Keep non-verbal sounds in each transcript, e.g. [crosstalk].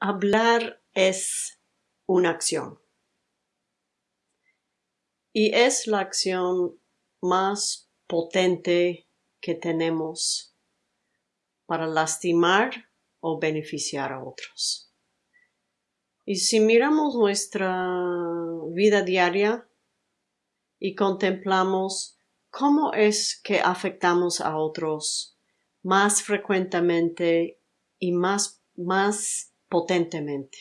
Hablar es una acción. Y es la acción más potente que tenemos para lastimar o beneficiar a otros. Y si miramos nuestra vida diaria y contemplamos cómo es que afectamos a otros más frecuentemente y más, más potentemente.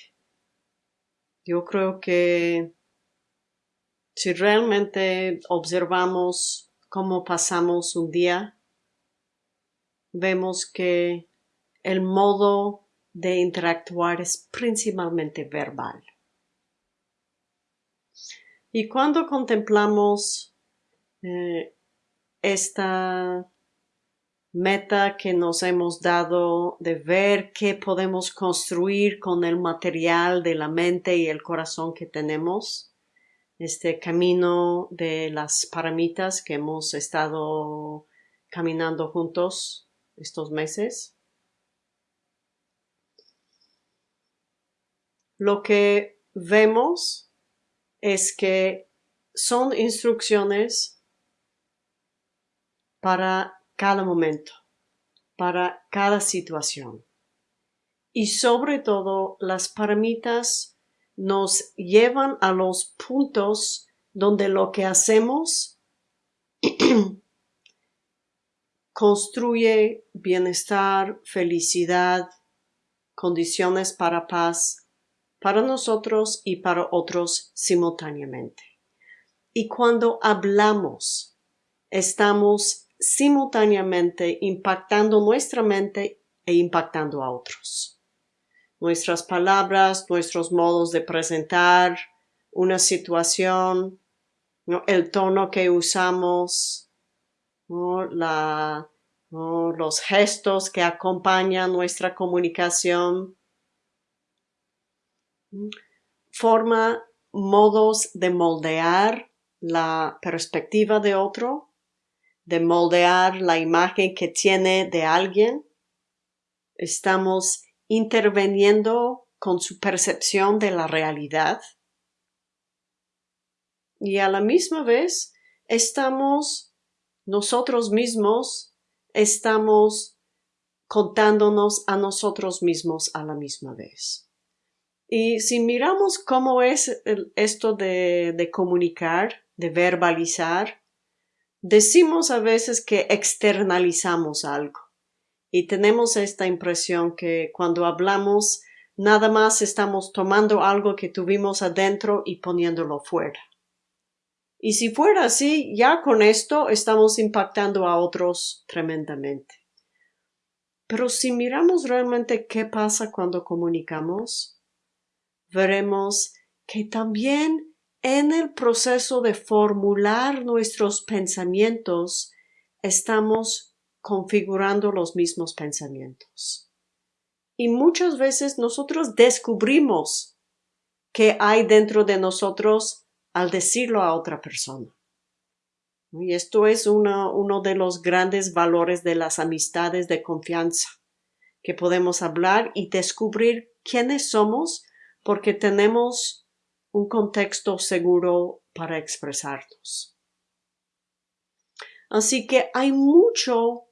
Yo creo que si realmente observamos cómo pasamos un día, vemos que el modo de interactuar es principalmente verbal. Y cuando contemplamos eh, esta meta que nos hemos dado de ver qué podemos construir con el material de la mente y el corazón que tenemos, este camino de las paramitas que hemos estado caminando juntos estos meses. Lo que vemos es que son instrucciones para cada momento, para cada situación. Y sobre todo, las paramitas nos llevan a los puntos donde lo que hacemos [clears throat] construye bienestar, felicidad, condiciones para paz para nosotros y para otros simultáneamente. Y cuando hablamos, estamos simultáneamente impactando nuestra mente e impactando a otros. Nuestras palabras, nuestros modos de presentar una situación, el tono que usamos, los gestos que acompañan nuestra comunicación, forma modos de moldear la perspectiva de otro de moldear la imagen que tiene de alguien. Estamos interviniendo con su percepción de la realidad. Y a la misma vez estamos nosotros mismos, estamos contándonos a nosotros mismos a la misma vez. Y si miramos cómo es esto de, comunicar, de verbalizar, Decimos a veces que externalizamos algo y tenemos esta impresión que cuando hablamos nada más estamos tomando algo que tuvimos adentro y poniéndolo fuera. Y si fuera así, ya con esto estamos impactando a otros tremendamente. Pero si miramos realmente qué pasa cuando comunicamos, veremos que también en el proceso de formular nuestros pensamientos, estamos configurando los mismos pensamientos. Y muchas veces nosotros descubrimos qué hay dentro de nosotros al decirlo a otra persona. Y esto es uno, de los grandes valores de las amistades de confianza, que podemos hablar y descubrir quiénes somos porque tenemos un contexto seguro para expresarnos. Así que hay mucho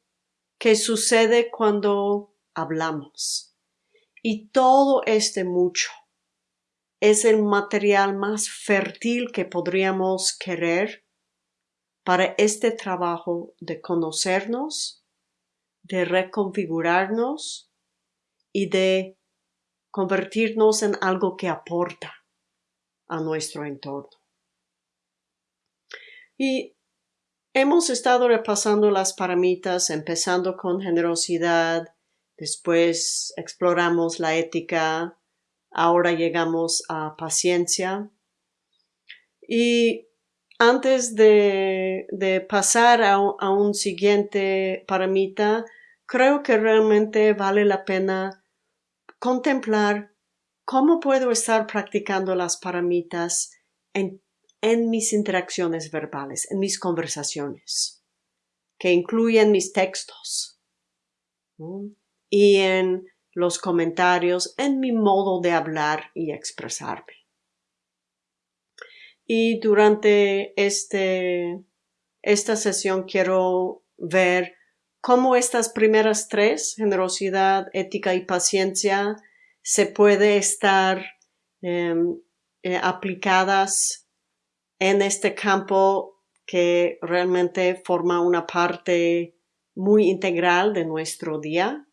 que sucede cuando hablamos. Y todo este mucho es el material más fértil que podríamos querer para este trabajo de conocernos, de reconfigurarnos y de convertirnos en algo que aporta a nuestro entorno. Y hemos estado repasando las paramitas, empezando con generosidad, después exploramos la ética, ahora llegamos a paciencia. Y antes de, pasar a, a un siguiente paramita, creo que realmente vale la pena contemplar ¿Cómo puedo estar practicando las paramitas en, mis interacciones verbales, en mis conversaciones, que incluyen mis textos y en los comentarios, en mi modo de hablar y expresarme. Y durante este, esta sesión quiero ver cómo estas primeras tres, generosidad, ética y paciencia, se puede estar em, eh, aplicadas en este campo que realmente forma una parte muy integral de nuestro día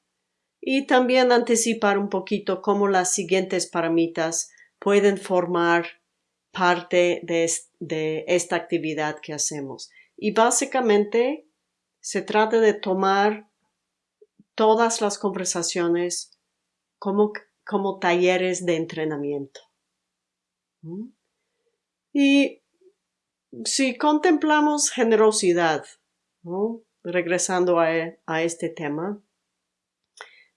y también anticipar un poquito cómo las siguientes paramitas pueden formar parte de, de esta actividad que hacemos. Y básicamente se trata de tomar todas las conversaciones como, como talleres de entrenamiento. ¿Mm? Y si contemplamos generosidad, regresando a, a este tema,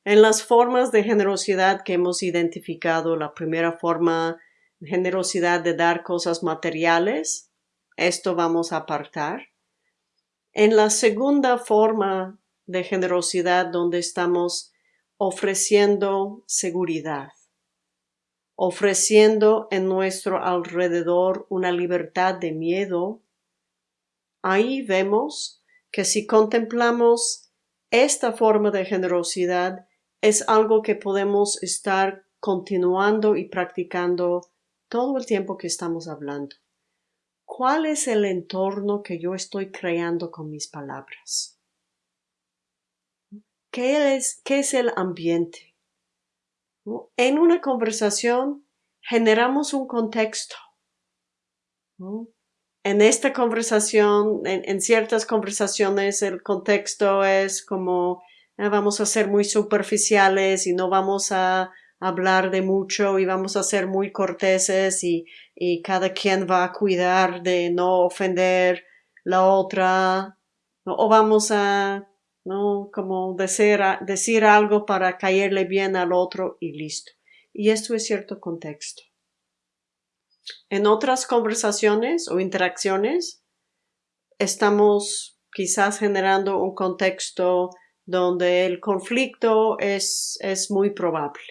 en las formas de generosidad que hemos identificado, la primera forma generosidad de dar cosas materiales, esto vamos a apartar. En la segunda forma de generosidad donde estamos ofreciendo seguridad, ofreciendo en nuestro alrededor una libertad de miedo, ahí vemos que si contemplamos esta forma de generosidad es algo que podemos estar continuando y practicando todo el tiempo que estamos hablando. ¿Cuál es el entorno que yo estoy creando con mis palabras? ¿Qué es, qué es el ambiente? En una conversación generamos un contexto. En esta conversación, en, ciertas conversaciones, el contexto es como ah, vamos a ser muy superficiales y no vamos a hablar de mucho y vamos a ser muy corteses y, y cada quien va a cuidar de no ofender la otra o vamos a no como decir, decir algo para caerle bien al otro y listo. Y esto es cierto contexto. En otras conversaciones o interacciones estamos quizás generando un contexto donde el conflicto es, es muy probable.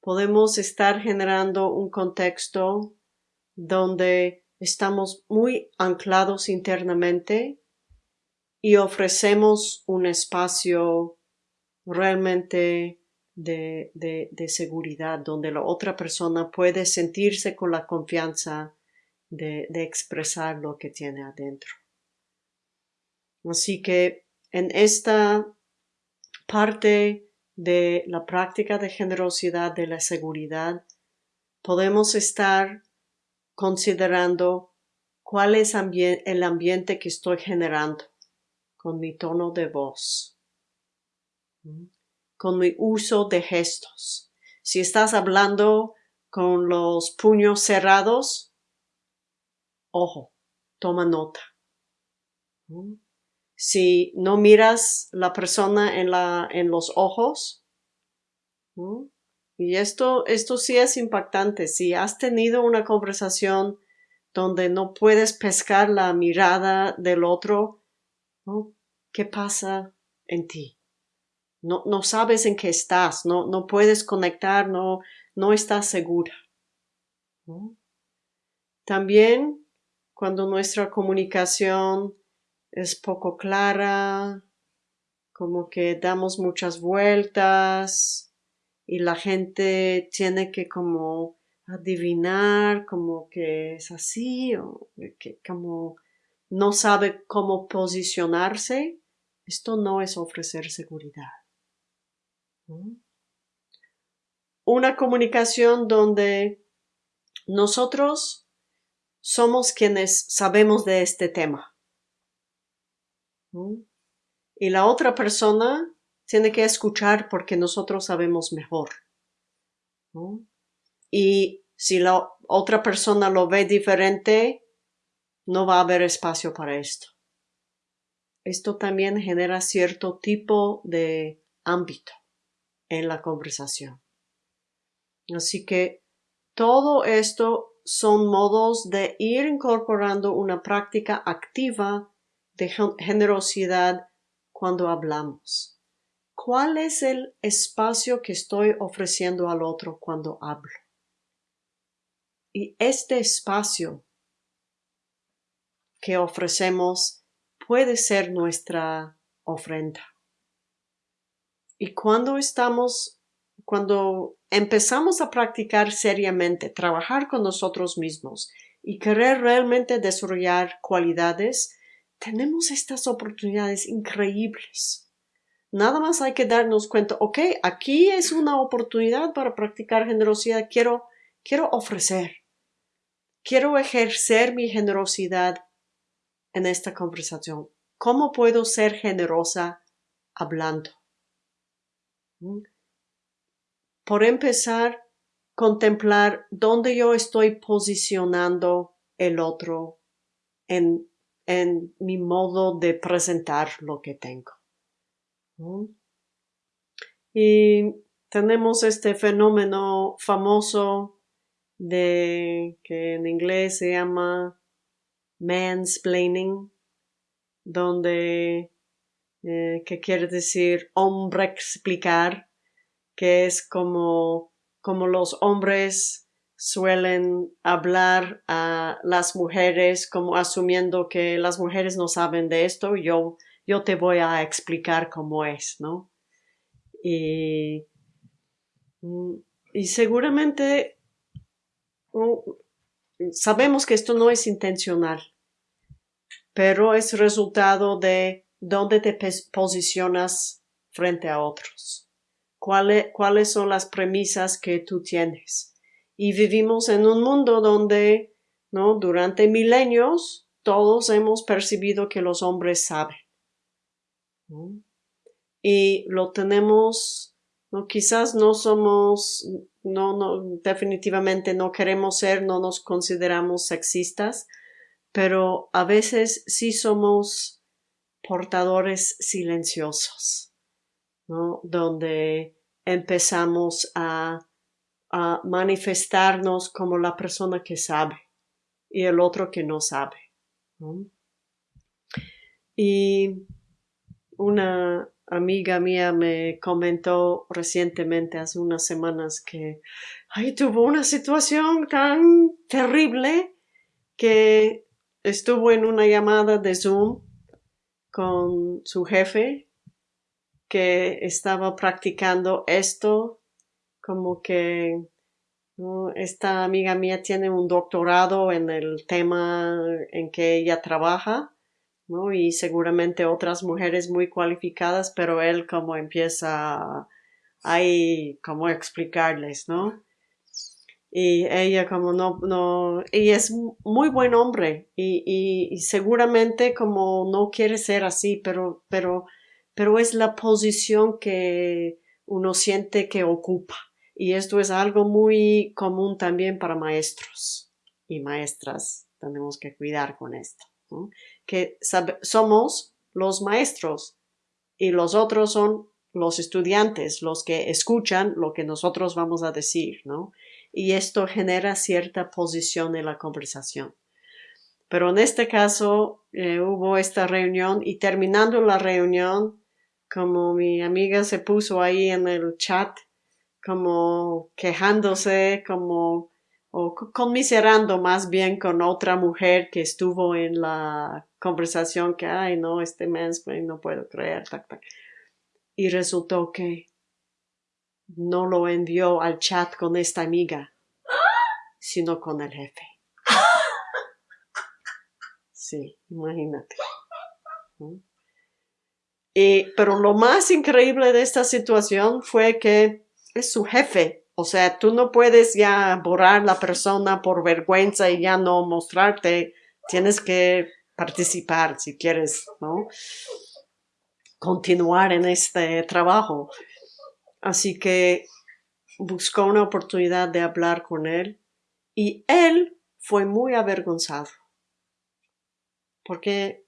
Podemos estar generando un contexto donde estamos muy anclados internamente y ofrecemos un espacio realmente de, de, seguridad, donde la otra persona puede sentirse con la confianza de, de expresar lo que tiene adentro. Así que en esta parte de la práctica de generosidad, de la seguridad, podemos estar considerando cuál es el ambiente que estoy generando con mi tono de voz, con mi uso de gestos. Si estás hablando con los puños cerrados, ojo, toma nota si no miras la persona en, la, en los ojos. Y esto, esto sí es impactante. Si has tenido una conversación donde no puedes pescar la mirada del otro, ¿qué pasa en ti? No, no sabes en qué estás, no, no puedes conectar, no, no estás segura. También cuando nuestra comunicación es poco clara, como que damos muchas vueltas y la gente tiene que como adivinar como que es así o que como no sabe cómo posicionarse, esto no es ofrecer seguridad. Una comunicación donde nosotros somos quienes sabemos de este tema y la otra persona tiene que escuchar porque nosotros sabemos mejor. Y si la otra persona lo ve diferente, no va a haber espacio para esto. Esto también genera cierto tipo de ámbito en la conversación. Así que todo esto son modos de ir incorporando una práctica activa de generosidad cuando hablamos. ¿Cuál es el espacio que estoy ofreciendo al otro cuando hablo? Y este espacio que ofrecemos puede ser nuestra ofrenda. Y cuando estamos, cuando empezamos a practicar seriamente, trabajar con nosotros mismos y querer realmente desarrollar cualidades, tenemos estas oportunidades increíbles. Nada más hay que darnos cuenta, ok, aquí es una oportunidad para practicar generosidad, quiero, quiero ofrecer, quiero ejercer mi generosidad en esta conversación. ¿Cómo puedo ser generosa hablando? ¿Mm? Por empezar, contemplar dónde yo estoy posicionando el otro en, en mi modo de presentar lo que tengo. ¿Mm? Y tenemos este fenómeno famoso de que en inglés se llama mansplaining, donde, eh, que quiere decir hombre explicar, que es como, como los hombres suelen hablar a las mujeres como asumiendo que las mujeres no saben de esto, yo, yo te voy a explicar cómo es, ¿no? Y, mm, y seguramente mm, sabemos que esto no es intencional, pero es resultado de dónde te posicionas frente a otros. ¿Cuáles, cuáles son las premisas que tú tienes? Y vivimos en un mundo donde, ¿no? Durante milenios todos hemos percibido que los hombres saben. Y lo tenemos, ¿no? Quizás no somos, no, no, definitivamente no queremos ser, no nos consideramos sexistas, pero a veces sí somos portadores silenciosos, ¿no? Donde empezamos a, a manifestarnos como la persona que sabe y el otro que no sabe. Y una amiga mía me comentó recientemente, hace unas semanas, que ay, tuvo una situación tan terrible que estuvo en una llamada de Zoom con su jefe que estaba practicando esto, como que esta amiga mía tiene un doctorado en el tema en que ella trabaja, ¿no? y seguramente otras mujeres muy cualificadas, pero él como empieza ahí como explicarles, ¿no? Y ella como no, no, y es muy buen hombre y, y, seguramente como no quiere ser así, pero, pero, pero es la posición que uno siente que ocupa. Y esto es algo muy común también para maestros y maestras. Tenemos que cuidar con esto, que somos los maestros y los otros son los estudiantes, los que escuchan lo que nosotros vamos a decir, ¿no? Y esto genera cierta posición en la conversación. Pero en este caso eh, hubo esta reunión y terminando la reunión, como mi amiga se puso ahí en el chat, como quejándose, como o conmiserando más bien con otra mujer que estuvo en la conversación que, ay, no, este mansplaining no puedo creer, Y resultó que no lo envió al chat con esta amiga, sino con el jefe. Sí, imagínate. Y, pero lo más increíble de esta situación fue que es su jefe. O sea, tú no puedes ya borrar la persona por vergüenza y ya no mostrarte. Tienes que participar si quieres, ¿no? Continuar en este trabajo. Así que buscó una oportunidad de hablar con él y él fue muy avergonzado porque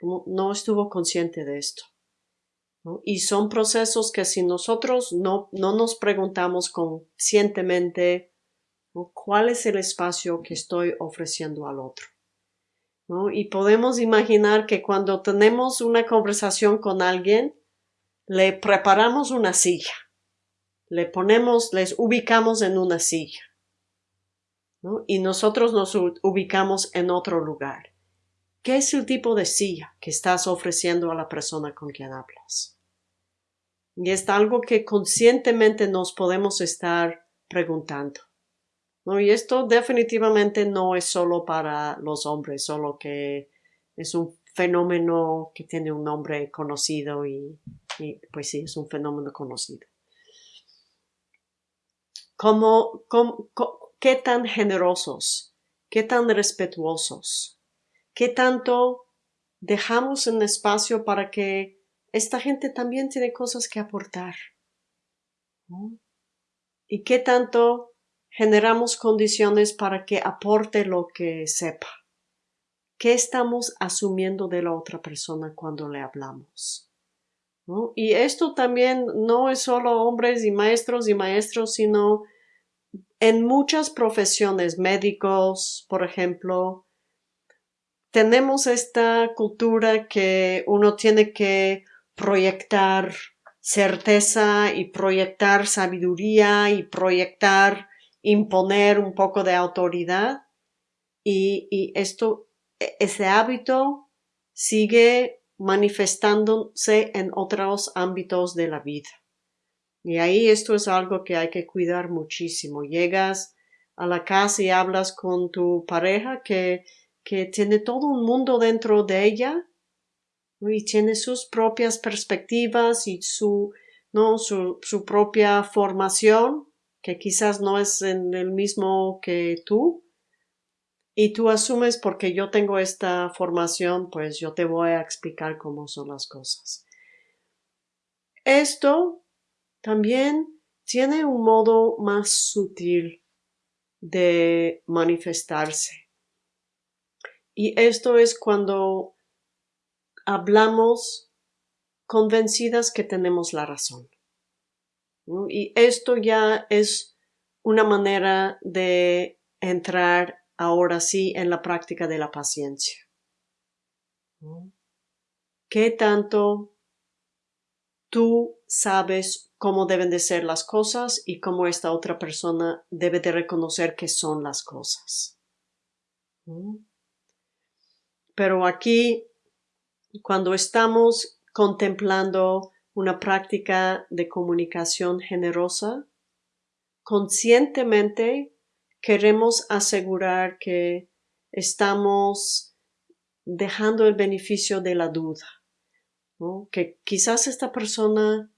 no estuvo consciente de esto. Y son procesos que si nosotros no, no nos preguntamos conscientemente cuál es el espacio que estoy ofreciendo al otro. Y podemos imaginar que cuando tenemos una conversación con alguien, le preparamos una silla, le ponemos, les ubicamos en una silla, y nosotros nos ubicamos en otro lugar. ¿Qué es el tipo de silla que estás ofreciendo a la persona con quien hablas? Y es algo que conscientemente nos podemos estar preguntando. ¿no? Y esto definitivamente no es solo para los hombres, solo que es un fenómeno que tiene un nombre conocido y, pues sí, es un fenómeno conocido. ¿Cómo, qué tan generosos, qué tan respetuosos, qué tanto dejamos un espacio para que esta gente también tiene cosas que aportar. Y qué tanto generamos condiciones para que aporte lo que sepa. ¿Qué estamos asumiendo de la otra persona cuando le hablamos? Y esto también no es solo hombres y maestros y maestros, sino en muchas profesiones, médicos, por ejemplo, tenemos esta cultura que uno tiene que proyectar certeza y proyectar sabiduría y proyectar, imponer un poco de autoridad. Y, y esto ese hábito sigue manifestándose en otros ámbitos de la vida. Y ahí esto es algo que hay que cuidar muchísimo. Llegas a la casa y hablas con tu pareja que, que tiene todo un mundo dentro de ella y tiene sus propias perspectivas y su, ¿no? su, su propia formación que quizás no es en el mismo que tú, y tú asumes porque yo tengo esta formación, pues yo te voy a explicar cómo son las cosas. Esto también tiene un modo más sutil de manifestarse. Y esto es cuando hablamos convencidas que tenemos la razón. Y esto ya es una manera de entrar ahora sí en la práctica de la paciencia. ¿Qué tanto tú sabes cómo deben de ser las cosas y cómo esta otra persona debe de reconocer que son las cosas? Pero aquí, cuando estamos contemplando una práctica de comunicación generosa, conscientemente queremos asegurar que estamos dejando el beneficio de la duda, que quizás esta persona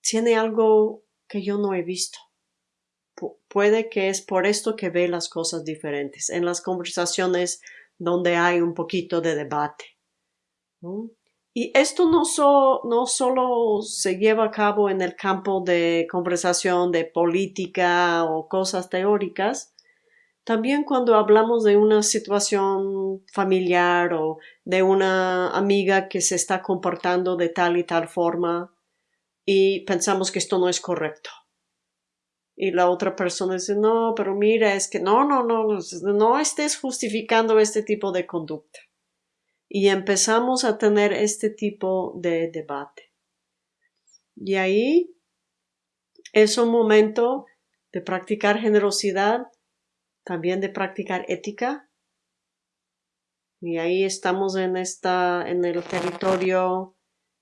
tiene algo que yo no he visto. puede que es por esto que ve las cosas diferentes en las conversaciones donde hay un poquito de debate. Y esto no, solo se lleva a cabo en el campo de conversación de política o cosas teóricas, también cuando hablamos de una situación familiar o de una amiga que se está comportando de tal y tal forma y pensamos que esto no es correcto. Y la otra persona dice, no, pero mira, es que no, no, no, no estés justificando este tipo de conducta y empezamos a tener este tipo de debate. Y ahí es un momento de practicar generosidad, también de practicar ética. Y ahí estamos en esta, en el territorio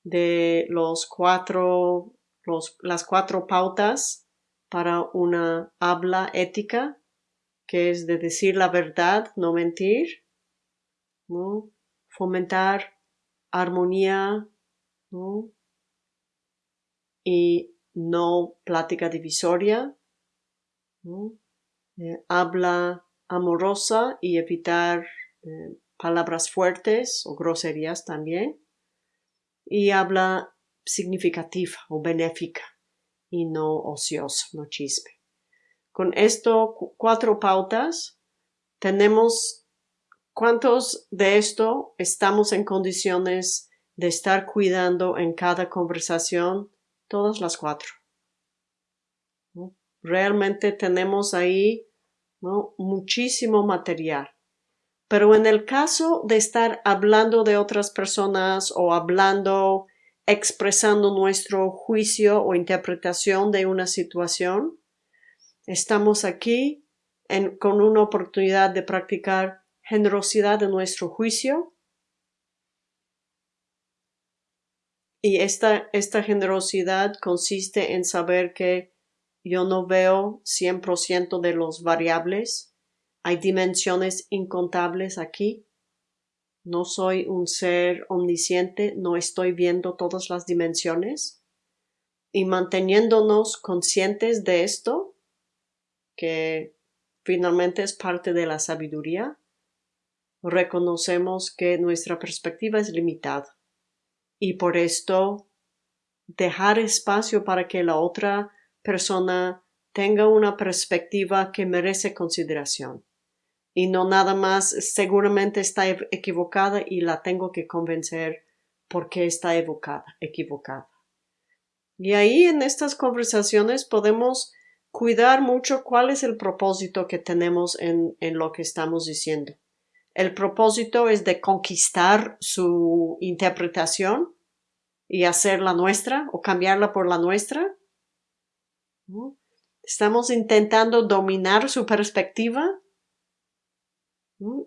de los cuatro, los, las cuatro pautas para una habla ética, que es de decir la verdad, no mentir, ¿no? Fomentar armonía y no plática divisoria, eh, habla amorosa y evitar eh, palabras fuertes o groserías también, y habla significativa o benéfica y no ociosa, no chisme. Con esto, cuatro pautas, tenemos ¿Cuántos de esto estamos en condiciones de estar cuidando en cada conversación? Todas las cuatro. Realmente tenemos ahí muchísimo material. Pero en el caso de estar hablando de otras personas o hablando expresando nuestro juicio o interpretación de una situación. Estamos aquí con una oportunidad de practicar generosidad en nuestro juicio. Y esta, esta generosidad consiste en saber que yo no veo 100% de los variables. Hay dimensiones incontables aquí. No soy un ser omnisciente, no estoy viendo todas las dimensiones. Y manteniéndonos conscientes de esto, que finalmente es parte de la sabiduría, reconocemos que nuestra perspectiva es limitada. Y por esto dejar espacio para que la otra persona tenga una perspectiva que merece consideración y no nada más seguramente está equivocada y la tengo que convencer porque está evocada, equivocada. Y ahí en estas conversaciones podemos cuidar mucho cuál es el propósito que tenemos en, en lo que estamos diciendo. El propósito es de conquistar su interpretación y hacerla nuestra o cambiarla por la nuestra. Estamos intentando dominar su perspectiva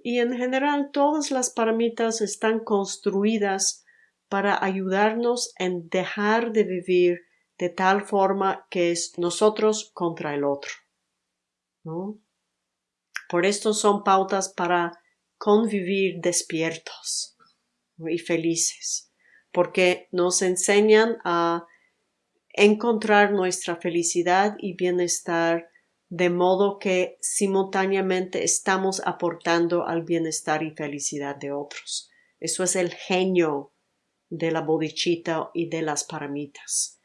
y en general todas las paramitas están construidas para ayudarnos en dejar de vivir de tal forma que es nosotros contra el otro. Por esto son pautas para convivir despiertos y felices, porque nos enseñan a encontrar nuestra felicidad y bienestar de modo que simultáneamente estamos aportando al bienestar y felicidad de otros. Eso es el genio de la bodichita y de las paramitas,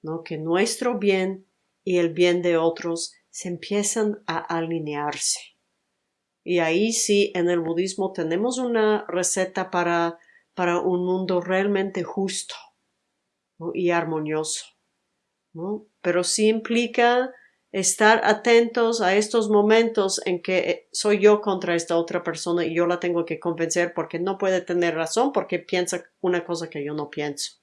¿no? Que nuestro bien y el bien de otros se empiezan a alinearse. Y ahí sí, en el budismo tenemos una receta para, para un mundo realmente justo y armonioso. ¿no? Pero sí implica estar atentos a estos momentos en que eh, soy yo contra esta otra persona y yo la tengo que convencer porque no puede tener razón porque piensa una cosa que yo no pienso.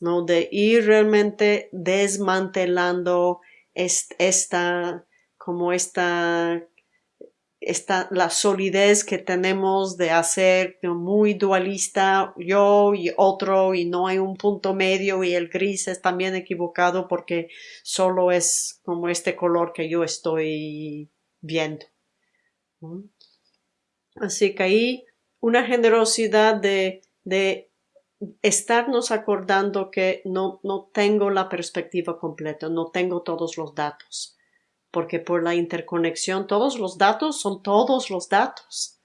¿No? De ir realmente desmantelando esta, como esta esta, la solidez que tenemos de hacer muy dualista yo y otro y no hay un punto medio y el gris es también equivocado porque solo es como este color que yo estoy viendo. Así que ahí una generosidad de, de estarnos acordando que no, no tengo la perspectiva completa, no tengo todos los datos porque por la interconexión todos los datos son todos los datos.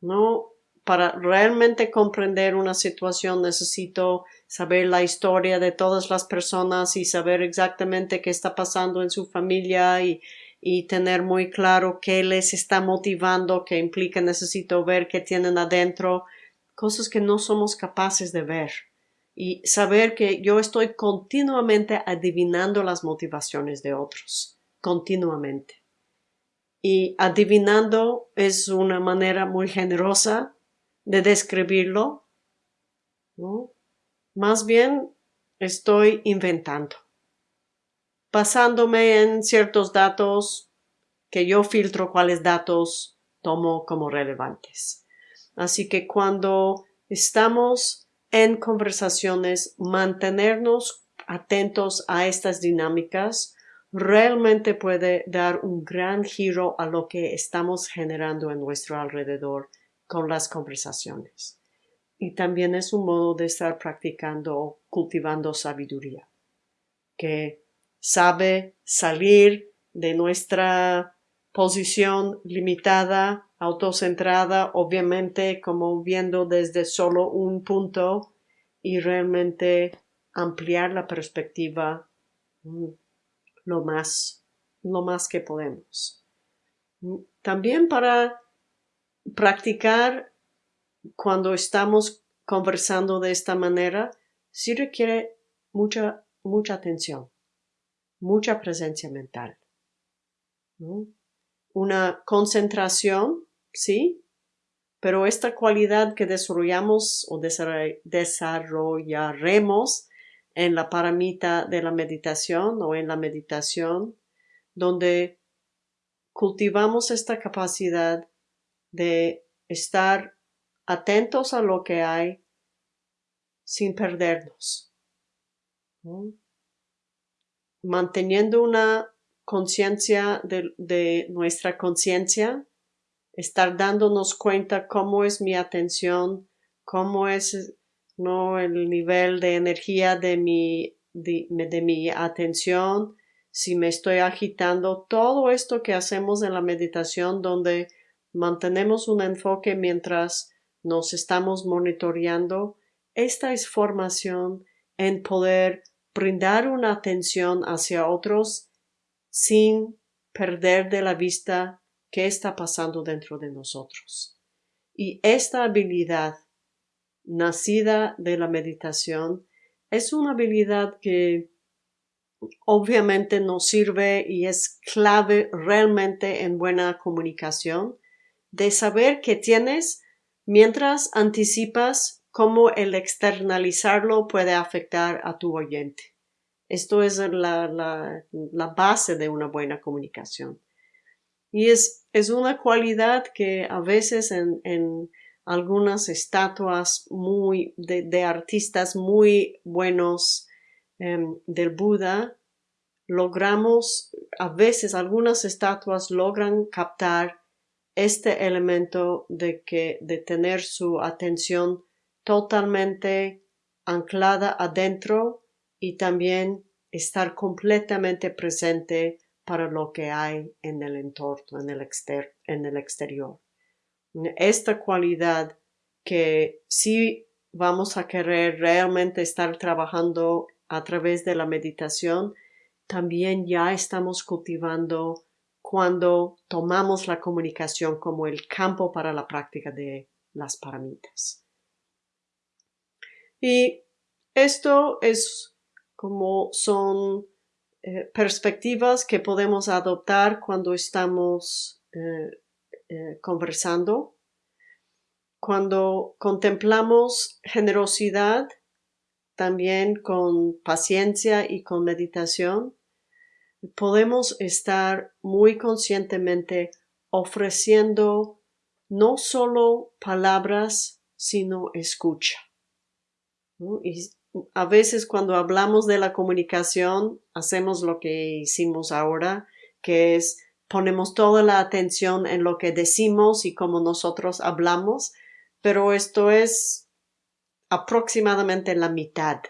No, para realmente comprender una situación necesito saber la historia de todas las personas y saber exactamente qué está pasando en su familia y, y tener muy claro qué les está motivando, qué implica necesito ver qué tienen adentro, cosas que no somos capaces de ver. Y saber que yo estoy continuamente adivinando las motivaciones de otros continuamente. Y adivinando es una manera muy generosa de describirlo. Más bien estoy inventando, basándome en ciertos datos que yo filtro cuáles datos tomo como relevantes. Así que cuando estamos en conversaciones, mantenernos atentos a estas dinámicas realmente puede dar un gran giro a lo que estamos generando en nuestro alrededor con las conversaciones. Y también es un modo de estar practicando cultivando sabiduría, que sabe salir de nuestra posición limitada, autocentrada, obviamente como viendo desde solo un punto y realmente ampliar la perspectiva mm, lo más, lo más que podemos. También para practicar cuando estamos conversando de esta manera, sí requiere mucha, mucha atención, mucha presencia mental. Una concentración, ¿sí? pero esta cualidad que desarrollamos o desarrollaremos en la paramita de la meditación o en la meditación, donde cultivamos esta capacidad de estar atentos a lo que hay sin perdernos. Manteniendo una conciencia de, nuestra conciencia, estar dándonos cuenta cómo es mi atención, cómo es no el nivel de energía de mi, de mi atención, si me estoy agitando, todo esto que hacemos en la meditación donde mantenemos un enfoque mientras nos estamos monitoreando, esta es formación en poder brindar una atención hacia otros sin perder de la vista qué está pasando dentro de nosotros. Y esta habilidad nacida de la meditación es una habilidad que obviamente nos sirve y es clave realmente en buena comunicación de saber que tienes mientras anticipas cómo el externalizarlo puede afectar a tu oyente. Esto es la, la, base de una buena comunicación. Y es, es una cualidad que a veces en algunas estatuas muy de, artistas muy buenos em, del Buda, logramos, a veces algunas estatuas logran captar este elemento de que de tener su atención totalmente anclada adentro y también estar completamente presente para lo que hay en el entorno, en el, en el exterior. Esta cualidad que si vamos a querer realmente estar trabajando a través de la meditación, también ya estamos cultivando cuando tomamos la comunicación como el campo para la práctica de las paramitas. Y esto es como son eh, perspectivas que podemos adoptar cuando estamos eh, eh, conversando. Cuando contemplamos generosidad, también con paciencia y con meditación, podemos estar muy conscientemente ofreciendo no solo palabras, sino escucha. Y a veces cuando hablamos de la comunicación, hacemos lo que hicimos ahora, que es ponemos toda la atención en lo que decimos y cómo nosotros hablamos, pero esto es aproximadamente la mitad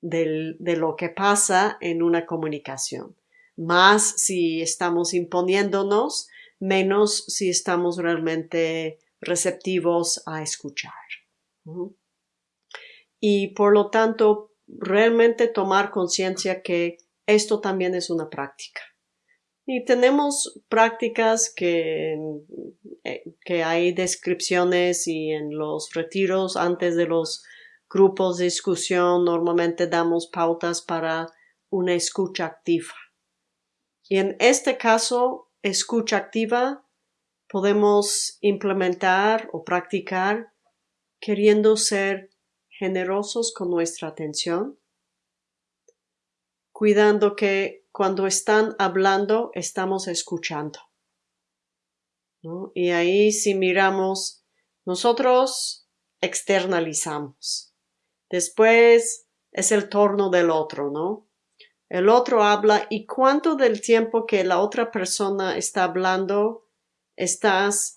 de lo que pasa en una comunicación. Más si estamos imponiéndonos, menos si estamos realmente receptivos a escuchar. Y por lo tanto, realmente tomar conciencia que esto también es una práctica. Y tenemos prácticas que, eh, que hay descripciones y en los retiros antes de los grupos de discusión normalmente damos pautas para una escucha activa. Y en este caso, escucha activa podemos implementar o practicar queriendo ser generosos con nuestra atención, cuidando que cuando están hablando estamos escuchando. Y ahí si miramos, nosotros externalizamos. Después es el torno del otro, ¿no? El otro habla y cuánto del tiempo que la otra persona está hablando estás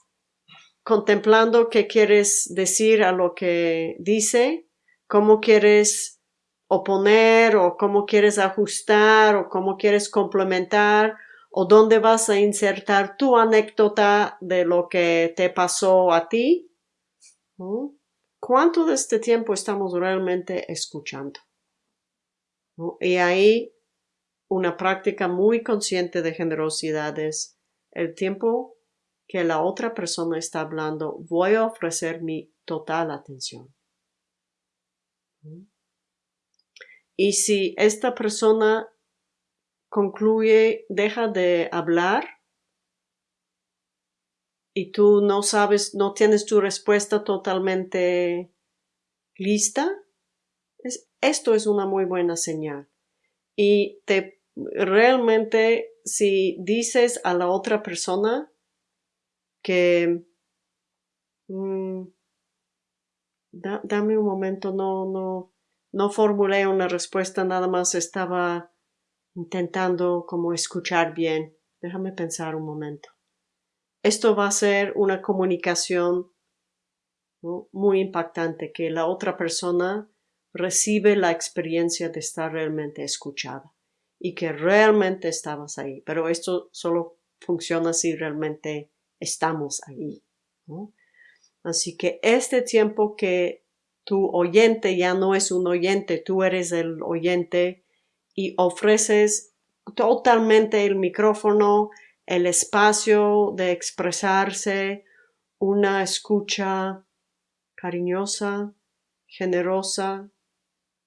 contemplando qué quieres decir a lo que dice, cómo quieres oponer o cómo quieres ajustar o cómo quieres complementar o dónde vas a insertar tu anécdota de lo que te pasó a ti. ¿Cuánto de este tiempo estamos realmente escuchando? Y ahí una práctica muy consciente de generosidad es el tiempo que la otra persona está hablando, voy a ofrecer mi total atención. Y si esta persona concluye, deja de hablar, y tú no sabes, no tienes tu respuesta totalmente lista, esto es una muy buena señal. Y te realmente si dices a la otra persona que mm, dame un momento, no, no, no formulé una respuesta, nada más estaba intentando como escuchar bien. Déjame pensar un momento. Esto va a ser una comunicación muy impactante, que la otra persona recibe la experiencia de estar realmente escuchada y que realmente estabas ahí. Pero esto solo funciona si realmente estamos ahí. Así que este tiempo que tu oyente ya no es un oyente, tú eres el oyente y ofreces totalmente el micrófono, el espacio de expresarse, una escucha cariñosa, generosa,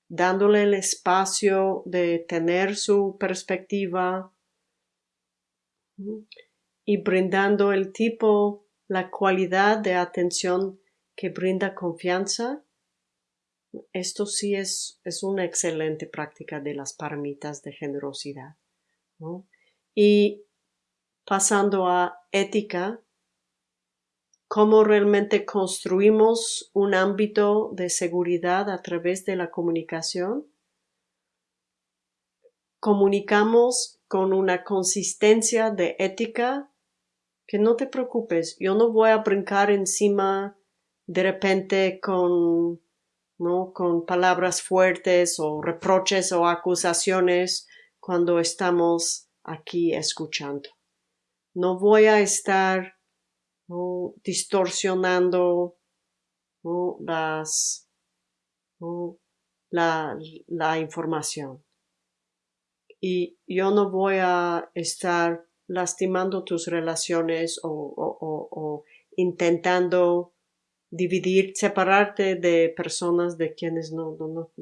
dándole el espacio de tener su perspectiva y brindando el tipo, la cualidad de atención que brinda confianza. Esto sí es, es una excelente práctica de las paramitas de generosidad. Y pasando a ética, cómo realmente construimos un ámbito de seguridad a través de la comunicación. Comunicamos con una consistencia de ética que no te preocupes, yo no voy a brincar encima de repente con, ¿no? con palabras fuertes o reproches o acusaciones cuando estamos aquí escuchando. No voy a estar distorsionando Las, la, la información. Y yo no voy a estar lastimando tus relaciones o, o, intentando dividir, separarte de personas de quienes no, no, no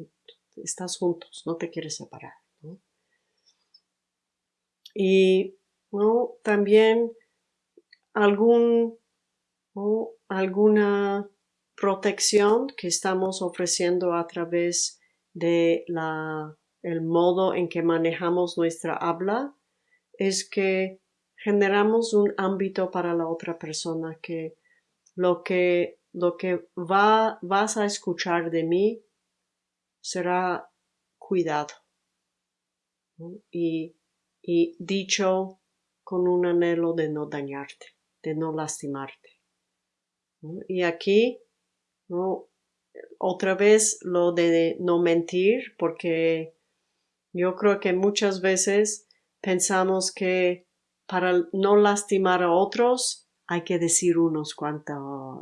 estás juntos, no te quieres separar. Y ¿no? también algún o alguna protección que estamos ofreciendo a través de la, el modo en que manejamos nuestra habla es que generamos un ámbito para la otra persona que lo que lo que va, vas a escuchar de mí será cuidado y, y dicho con un anhelo de no dañarte de no lastimarte. Y aquí, otra vez lo de no mentir, porque yo creo que muchas veces pensamos que para no lastimar a otros hay que decir unos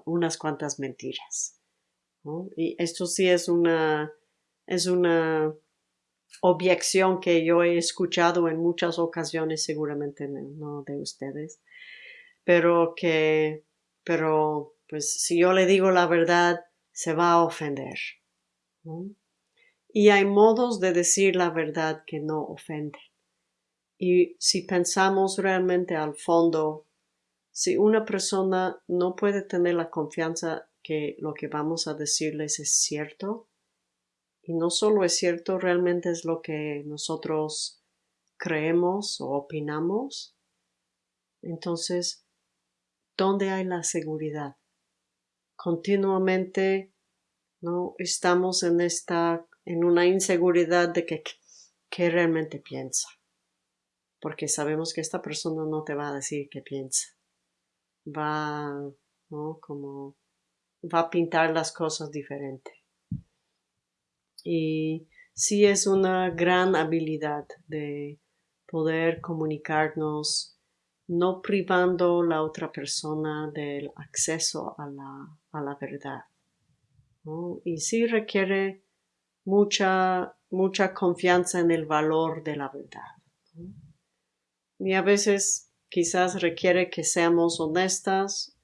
unas cuantas mentiras. Y esto sí es una, es una objeción que yo he escuchado en muchas ocasiones, seguramente no de ustedes, pero que, pero pues si yo le digo la verdad, se va a ofender. Y hay modos de decir la verdad que no ofenden. Y si pensamos realmente al fondo, si una persona no puede tener la confianza que lo que vamos a decirles es cierto, y no solo es cierto, realmente es lo que nosotros creemos o opinamos, entonces ¿Dónde hay la seguridad? Continuamente no estamos en esta en una inseguridad de que qué realmente piensa. Porque sabemos que esta persona no te va a decir qué piensa. Va, ¿no? Como va a pintar las cosas diferente. Y sí es una gran habilidad de poder comunicarnos no privando la otra persona del acceso a la, a la verdad. Y sí requiere mucha, mucha confianza en el valor de la verdad. Y a veces quizás requiere que seamos honestas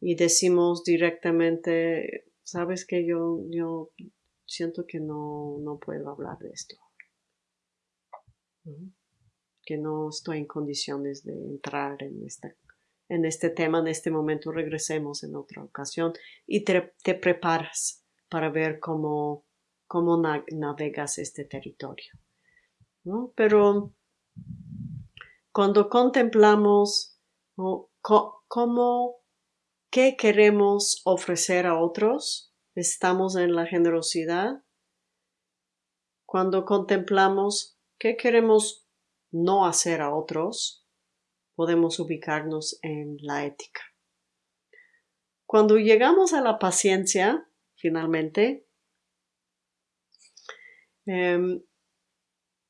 y decimos directamente, sabes que yo, yo siento que no, no puedo hablar de esto que no estoy en condiciones de entrar en esta, en este tema, en este momento regresemos en otra ocasión y te, preparas para ver cómo, cómo navegas este territorio. Pero cuando contemplamos cómo, qué queremos ofrecer a otros, estamos en la generosidad. Cuando contemplamos qué queremos no hacer a otros, podemos ubicarnos en la ética. Cuando llegamos a la paciencia, finalmente, em,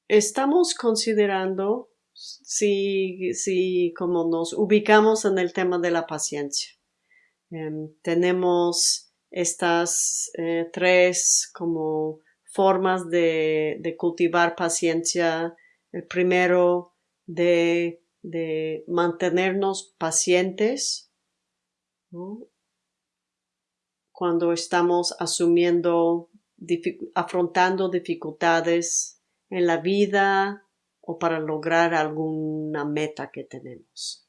estamos considerando si, si como nos ubicamos en el tema de la paciencia. Em, tenemos estas eh, tres como formas de, de, cultivar paciencia. El primero de, de mantenernos pacientes cuando estamos asumiendo, afrontando dificultades en la vida o para lograr alguna meta que tenemos.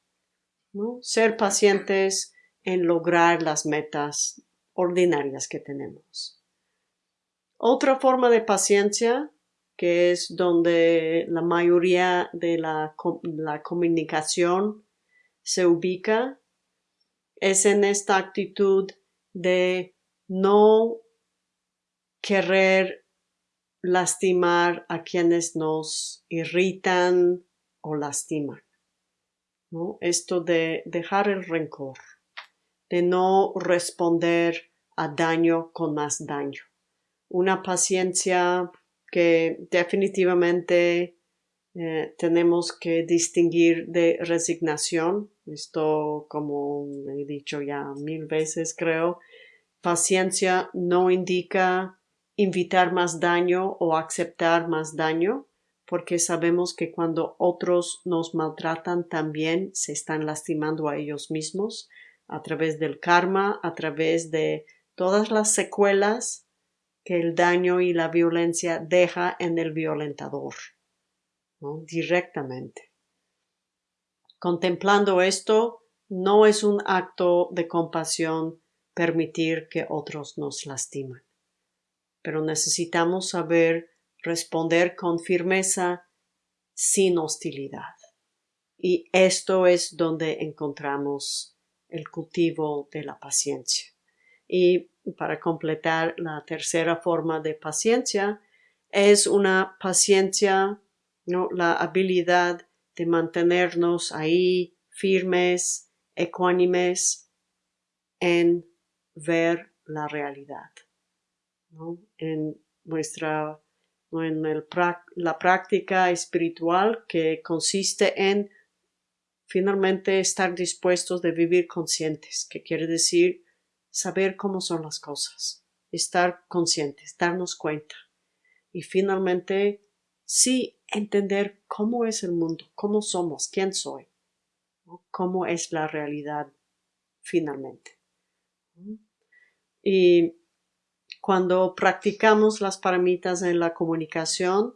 Ser pacientes en lograr las metas ordinarias que tenemos. Otra forma de paciencia, que es donde la mayoría de la, la comunicación se ubica, es en esta actitud de no querer lastimar a quienes nos irritan o lastiman. ¿no? Esto de dejar el rencor, de no responder a daño con más daño. Una paciencia que definitivamente eh, tenemos que distinguir de resignación. Esto, como he dicho ya mil veces, creo, paciencia no indica invitar más daño o aceptar más daño, porque sabemos que cuando otros nos maltratan también se están lastimando a ellos mismos a través del karma, a través de todas las secuelas que el daño y la violencia deja en el violentador, directamente. Contemplando esto, no es un acto de compasión permitir que otros nos lastiman pero necesitamos saber responder con firmeza sin hostilidad. Y esto es donde encontramos el cultivo de la paciencia. Y para completar la tercera forma de paciencia, es una paciencia, ¿no? la habilidad de mantenernos ahí firmes, ecuánimes en ver la realidad en nuestra en la práctica espiritual que consiste en finalmente estar dispuestos de vivir conscientes, que quiere decir saber cómo son las cosas, estar conscientes, darnos cuenta y finalmente sí entender cómo es el mundo, cómo somos, quién soy, cómo es la realidad finalmente. Y cuando practicamos las paramitas en la comunicación,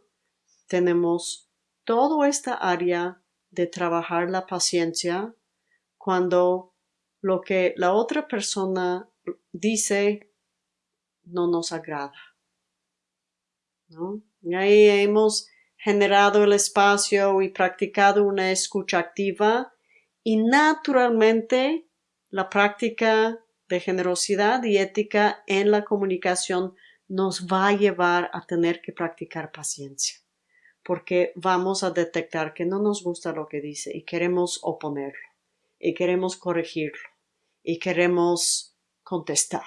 tenemos toda esta área de trabajar la paciencia cuando lo que la otra persona dice no nos agrada. Y ahí hemos generado el espacio y practicado una escucha activa y naturalmente la práctica de generosidad y ética en la comunicación nos va a llevar a tener que practicar paciencia, porque vamos a detectar que no nos gusta lo que dice y queremos oponerlo, y queremos corregirlo, y queremos contestar.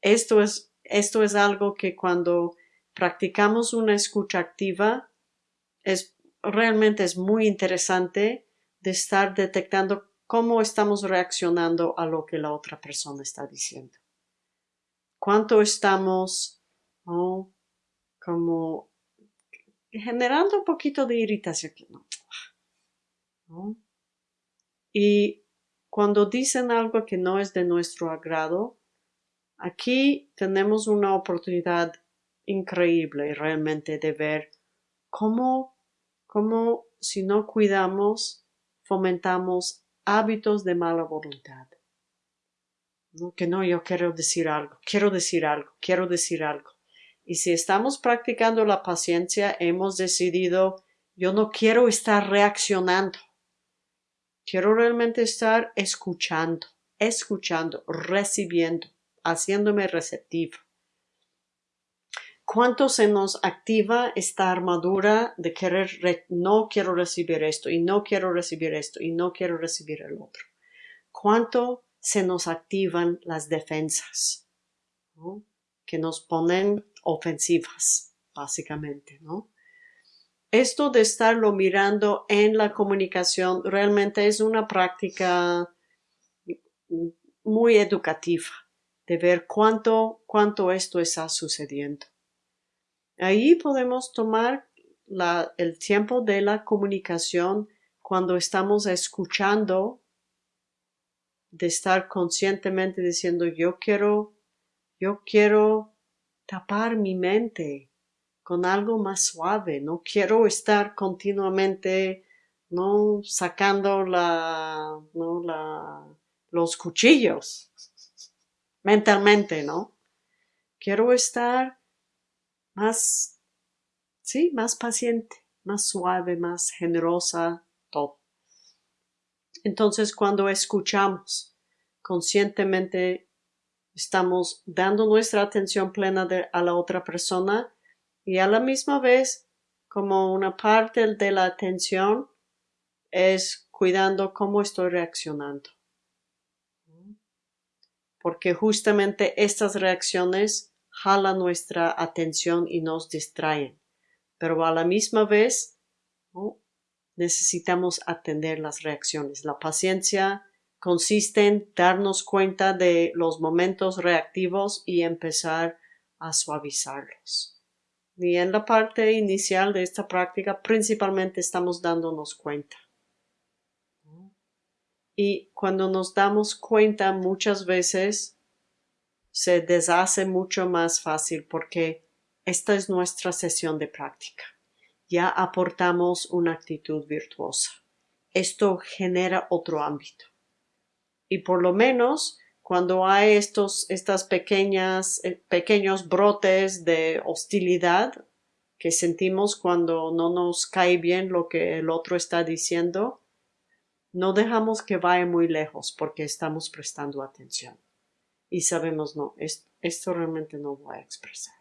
Esto, es, esto es algo que cuando practicamos una escucha activa es realmente es muy interesante de estar detectando cómo estamos reaccionando a lo que la otra persona está diciendo. Cuánto estamos como generando un poquito de irritación. Y cuando dicen algo que no es de nuestro agrado, aquí tenemos una oportunidad increíble realmente de ver cómo, cómo si no cuidamos fomentamos hábitos de mala voluntad. ¿No? Que no, yo quiero decir algo, quiero decir algo, quiero decir algo. Y si estamos practicando la paciencia, hemos decidido, yo no quiero estar reaccionando. Quiero realmente estar escuchando, escuchando, recibiendo, haciéndome receptivo. ¿Cuánto se nos activa esta armadura de querer, no quiero recibir esto y no quiero recibir esto y no quiero recibir el otro? ¿Cuánto se nos activan las defensas? Que nos ponen ofensivas, básicamente, ¿no? Esto de estarlo mirando en la comunicación realmente es una práctica muy educativa de ver cuánto, cuánto esto está sucediendo. Ahí podemos tomar el tiempo de la comunicación cuando estamos escuchando, de estar conscientemente diciendo yo quiero, yo quiero tapar mi mente con algo más suave. No quiero estar continuamente no sacando la, no, la, los cuchillos mentalmente, ¿no? Quiero estar más, sí, más paciente, más suave, más generosa, todo. Entonces, cuando escuchamos conscientemente Estamos dando nuestra atención plena a la otra persona y a la misma vez, como una parte de la atención, es cuidando cómo estoy reaccionando. Porque justamente estas reacciones jalan nuestra atención y nos distraen. Pero a la misma vez, necesitamos atender las reacciones. La paciencia consiste en darnos cuenta de los momentos reactivos y empezar a suavizarlos. Y en la parte inicial de esta práctica principalmente estamos dándonos cuenta. Y cuando nos damos cuenta muchas veces se deshace mucho más fácil porque esta es nuestra sesión de práctica. Ya aportamos una actitud virtuosa. Esto genera otro ámbito y por lo menos cuando hay estos estas pequeñas eh, pequeños brotes de hostilidad que sentimos cuando no nos cae bien lo que el otro está diciendo, no dejamos que vaya muy lejos porque estamos prestando atención y sabemos no, esto, realmente no voy a expresar.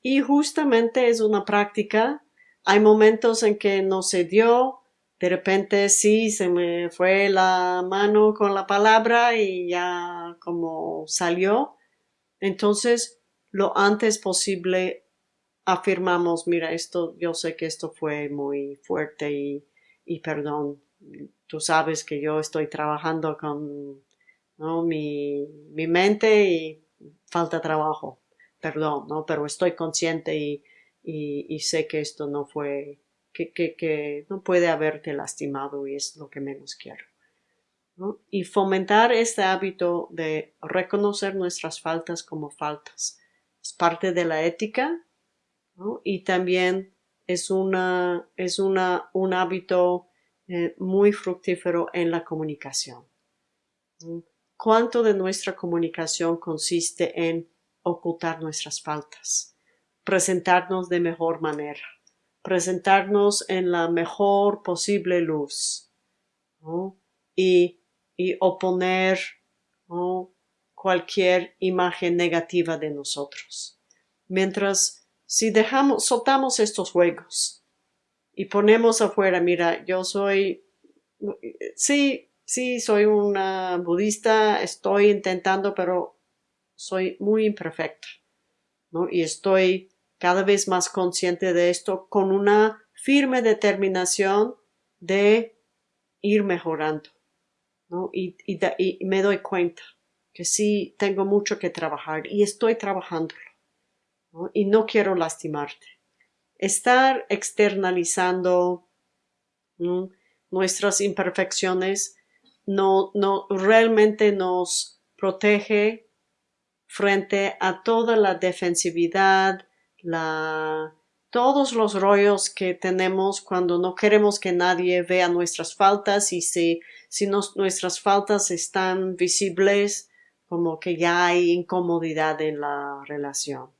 Y justamente es una práctica, hay momentos en que no se dio, de repente sí se me fue la mano con la palabra y ya como salió. Entonces, lo antes posible afirmamos, mira, esto, yo sé que esto fue muy fuerte y, y perdón, tú sabes que yo estoy trabajando con ¿no? mi, mente y falta trabajo, perdón, ¿no? Pero estoy consciente y, sé que esto no fue que, no puede haberte lastimado y es lo que menos quiero. Y fomentar este hábito de reconocer nuestras faltas como faltas. Es parte de la ética y también es, una, es una, un hábito eh, muy fructífero en la comunicación. ¿Cuánto de nuestra comunicación consiste en ocultar nuestras faltas? Presentarnos de mejor manera presentarnos en la mejor posible luz y, y, oponer cualquier imagen negativa de nosotros. Mientras si dejamos, soltamos estos juegos y ponemos afuera, mira, yo soy, sí, sí, soy una budista, estoy intentando, pero soy muy imperfecta, ¿no? Y estoy cada vez más consciente de esto con una firme determinación de ir mejorando. ¿no? Y, me doy cuenta que sí tengo mucho que trabajar y estoy trabajándolo. Y no quiero lastimarte. Estar externalizando nuestras imperfecciones no, no realmente nos protege frente a toda la defensividad, la, todos los rollos que tenemos cuando no queremos que nadie vea nuestras faltas y si, si nuestras faltas están visibles, como que ya hay incomodidad en la relación.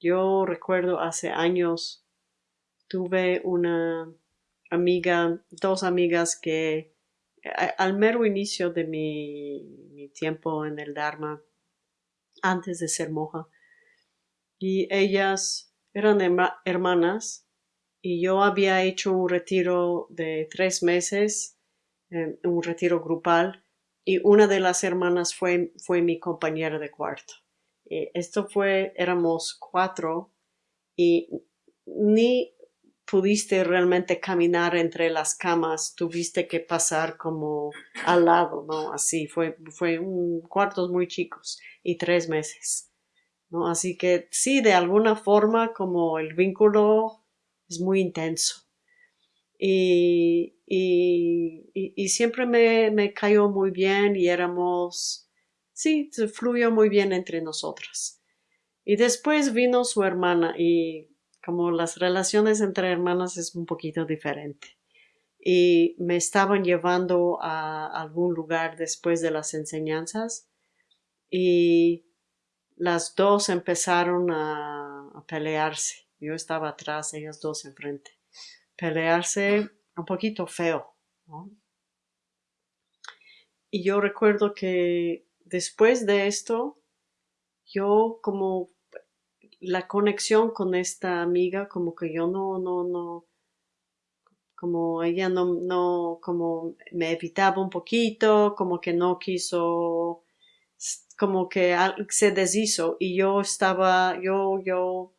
Yo recuerdo hace años tuve una amiga, dos amigas que al mero inicio de mi, mi tiempo en el Dharma, antes de ser moja, y ellas eran hermanas y yo había hecho un retiro de tres meses, un retiro grupal, y una de las hermanas fue, fue mi compañera de cuarto. esto fue, éramos cuatro y ni pudiste realmente caminar entre las camas, tuviste que pasar como al lado, ¿no? Así, fue, fue un, cuartos muy chicos y tres meses. ¿no? Así que sí, de alguna forma como el vínculo es muy intenso. Y, y, siempre me, me, cayó muy bien y éramos, sí, fluyó muy bien entre nosotras. Y después vino su hermana y como las relaciones entre hermanas es un poquito diferente. Y me estaban llevando a algún lugar después de las enseñanzas y las dos empezaron a, pelearse. Yo estaba atrás, ellas dos enfrente. Pelearse un poquito feo. Y yo recuerdo que después de esto, yo como la conexión con esta amiga, como que yo no, no, no, como ella no, no, como me evitaba un poquito, como que no quiso como que se deshizo. Y yo estaba, yo, yo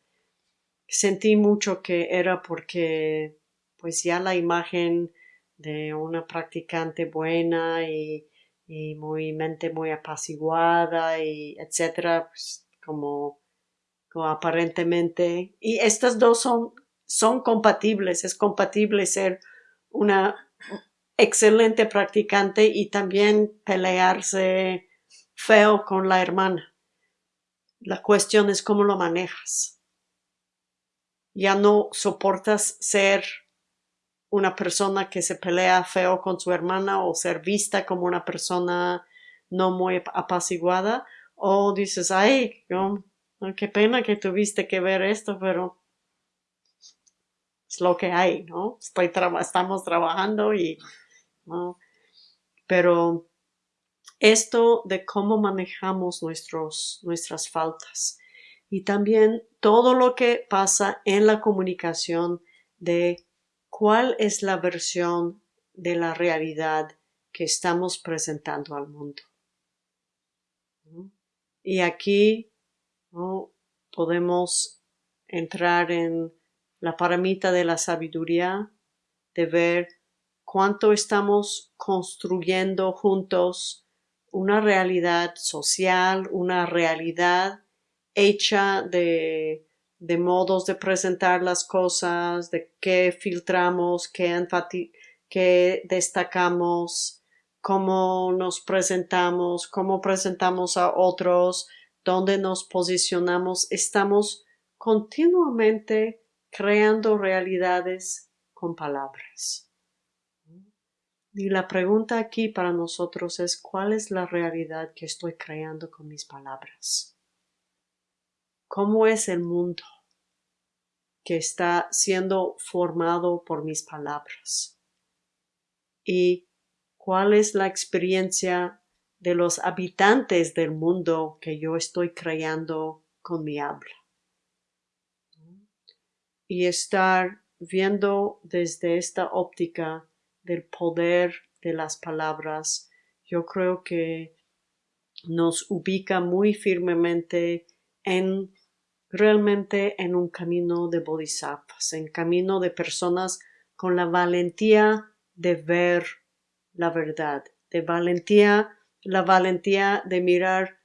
sentí mucho que era porque pues ya la imagen de una practicante buena y, y muy mente muy apaciguada y etcétera, pues como, aparentemente y estas dos son son compatibles, es compatible ser una excelente practicante y también pelearse feo con la hermana. La cuestión es cómo lo manejas. Ya no soportas ser una persona que se pelea feo con su hermana o ser vista como una persona no muy apaciguada o dices, ay, qué pena que tuviste que ver esto, pero es lo que hay, ¿no? Estoy estamos trabajando y, ¿no? Pero esto de cómo manejamos nuestros, nuestras faltas y también todo lo que pasa en la comunicación de cuál es la versión de la realidad que estamos presentando al mundo. Y aquí podemos entrar en la paramita de la sabiduría, de ver cuánto estamos construyendo juntos una realidad social, una realidad hecha de, de modos de presentar las cosas, de qué filtramos, qué, qué destacamos, cómo nos presentamos, cómo presentamos a otros, dónde nos posicionamos. Estamos continuamente creando realidades con palabras. Y la pregunta aquí para nosotros es ¿cuál es la realidad que estoy creando con mis palabras? ¿Cómo es el mundo que está siendo formado por mis palabras? ¿Y cuál es la experiencia de los habitantes del mundo que yo estoy creando con mi habla? Y estar viendo desde esta óptica del poder de las palabras, yo creo que nos ubica muy firmemente en realmente en un camino de bodhisattvas, en camino de personas con la valentía de ver la verdad, de valentía, la valentía de mirar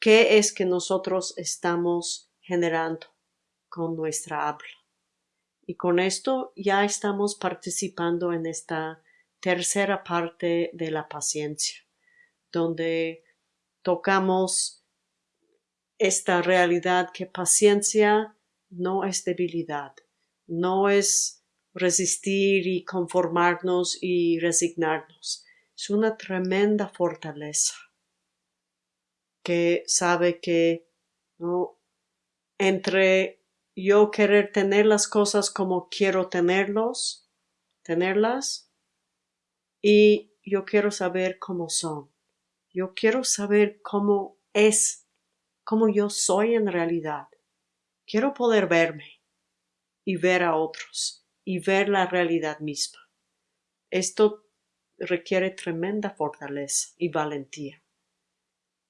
qué es que nosotros estamos generando con nuestra habla. Y con esto ya estamos participando en esta tercera parte de la paciencia, donde tocamos esta realidad que paciencia no es debilidad, no es resistir y conformarnos y resignarnos. Es una tremenda fortaleza que sabe que ¿no? entre yo querer tener las cosas como quiero tenerlos, tenerlas, y yo quiero saber cómo son. Yo quiero saber cómo es, cómo yo soy en realidad. Quiero poder verme y ver a otros y ver la realidad misma. Esto requiere tremenda fortaleza y valentía.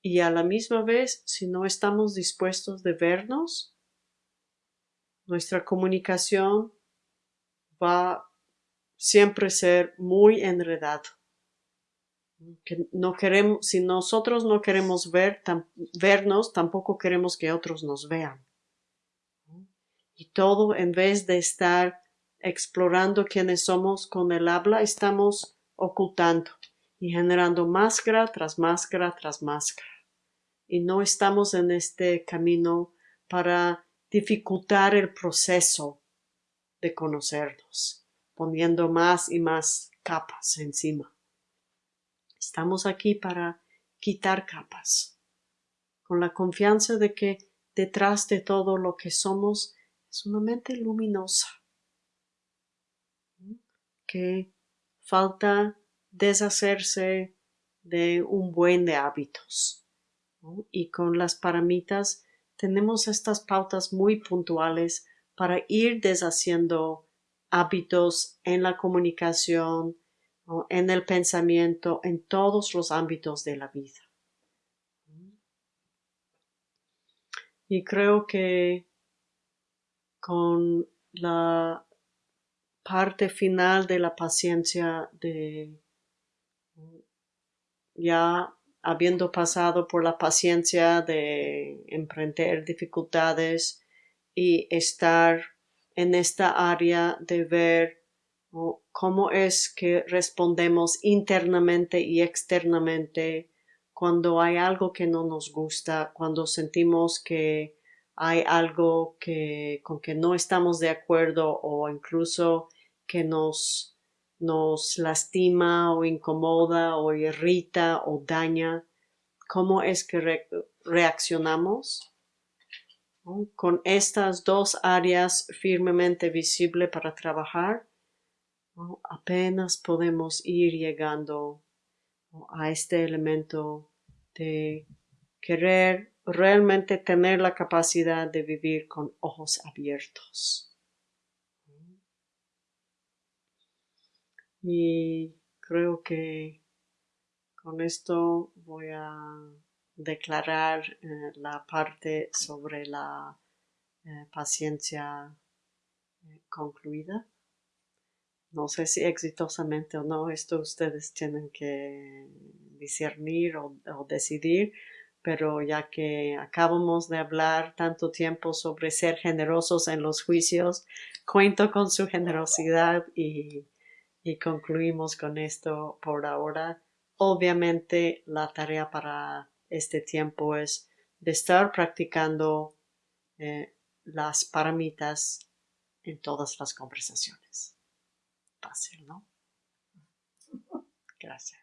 Y a la misma vez, si no estamos dispuestos de vernos, nuestra comunicación va siempre a ser muy enredado. no queremos, si nosotros no queremos ver, vernos, tampoco queremos que otros nos vean. Y todo en vez de estar explorando quiénes somos con el habla, estamos ocultando y generando máscara tras máscara tras máscara. Y no estamos en este camino para dificultar el proceso de conocernos, poniendo más y más capas encima. Estamos aquí para quitar capas, con la confianza de que detrás de todo lo que somos es una mente luminosa, que falta deshacerse de un buen de hábitos. Y con las paramitas tenemos estas pautas muy puntuales para ir deshaciendo hábitos en la comunicación, en el pensamiento, en todos los ámbitos de la vida. Y creo que con la parte final de la paciencia de ya habiendo pasado por la paciencia de emprender dificultades y estar en esta área de ver cómo es que respondemos internamente y externamente cuando hay algo que no nos gusta, cuando sentimos que hay algo que, con que no estamos de acuerdo o incluso que nos, nos lastima o incomoda o irrita o daña, cómo es que reaccionamos con estas dos áreas firmemente visibles para trabajar, apenas podemos ir llegando a este elemento de querer realmente tener la capacidad de vivir con ojos abiertos. Y creo que con esto voy a declarar eh, la parte sobre la eh, paciencia eh, concluida. No sé si exitosamente o no, esto ustedes tienen que discernir o decidir, pero ya que acabamos de hablar tanto tiempo sobre ser generosos en los juicios, cuento con su generosidad y, concluimos con esto por ahora. Obviamente la tarea para este tiempo es de estar practicando eh, las paramitas en todas las conversaciones. Fácil, ¿no? Gracias.